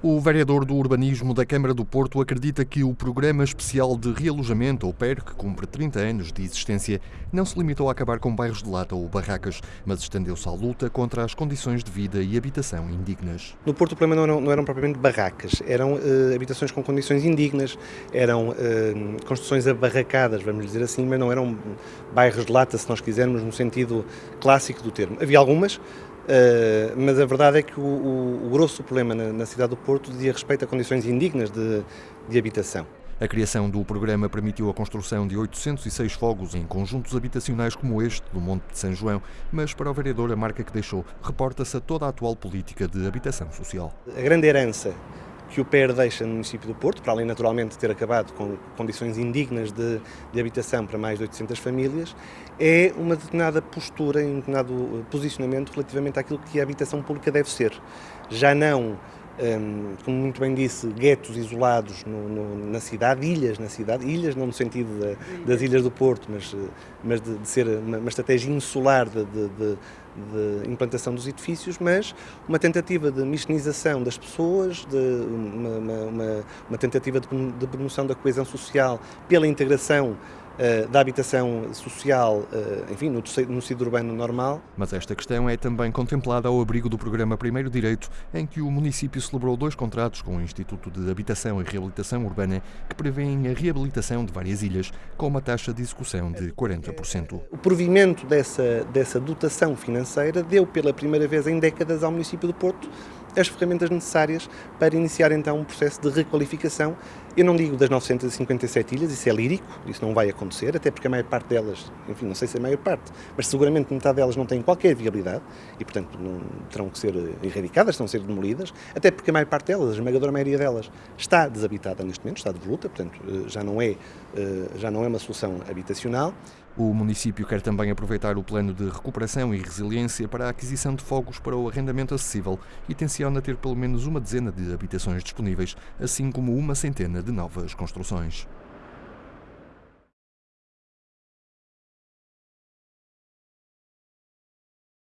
O vereador do Urbanismo da Câmara do Porto acredita que o Programa Especial de Realojamento, ou PER, que cumpre 30 anos de existência, não se limitou a acabar com bairros de lata ou barracas, mas estendeu-se à luta contra as condições de vida e habitação indignas. No Porto o problema não eram, não eram propriamente barracas, eram uh, habitações com condições indignas, eram uh, construções abarracadas, vamos dizer assim, mas não eram bairros de lata, se nós quisermos, no sentido clássico do termo. Havia algumas, Uh, mas a verdade é que o, o, o grosso problema na, na, cidade do Porto dizia respeito a condições indignas de, de habitação. A criação do programa permitiu a construção de 806 fogos em conjuntos habitacionais como este do Monte de São João, mas para o vereador a marca que deixou reporta-se a toda a atual política de habitação social. A grande herança que o PER deixa no município do Porto, para além naturalmente de ter acabado com condições indignas de, de, habitação para mais de 800 famílias, é uma determinada postura, um determinado posicionamento relativamente àquilo que a habitação pública deve ser. Já não um, como muito bem disse, guetos isolados no, no, na cidade, ilhas na cidade, ilhas não no sentido das ilhas do Porto, mas, mas de, de ser uma, uma, estratégia insular de, de, de, implantação dos edifícios, mas uma tentativa de mistinização das pessoas, de uma, uma, uma tentativa de, promoção da coesão social pela integração eh, da habitação social, eh, enfim, no, no tecido urbano normal. Mas esta questão é também contemplada ao abrigo do programa Primeiro Direito, em que o município celebrou dois contratos com o Instituto de Habitação e Reabilitação Urbana que prevêem a reabilitação de várias ilhas, com uma taxa de execução de 40%. O provimento dessa, dessa dotação financeira deu pela primeira vez em décadas ao município do Porto as ferramentas necessárias para iniciar então um processo de requalificação. Eu não digo das 957 ilhas, isso é lírico, isso não vai acontecer, até porque a maior parte delas, enfim, não sei se é a maior parte, mas seguramente metade delas não tem qualquer viabilidade e, portanto, não, terão que ser erradicadas, estão a ser demolidas, até porque a maior parte delas, a esmagadora maioria delas, está desabitada neste momento, está de voluta, portanto, eh, já não é, eh, já não é uma solução habitacional. O município quer também aproveitar o plano de recuperação e resiliência para a aquisição de fogos para o arrendamento acessível e tenciona ter pelo menos uma dezena de habitações disponíveis, assim como uma centena de novas construções.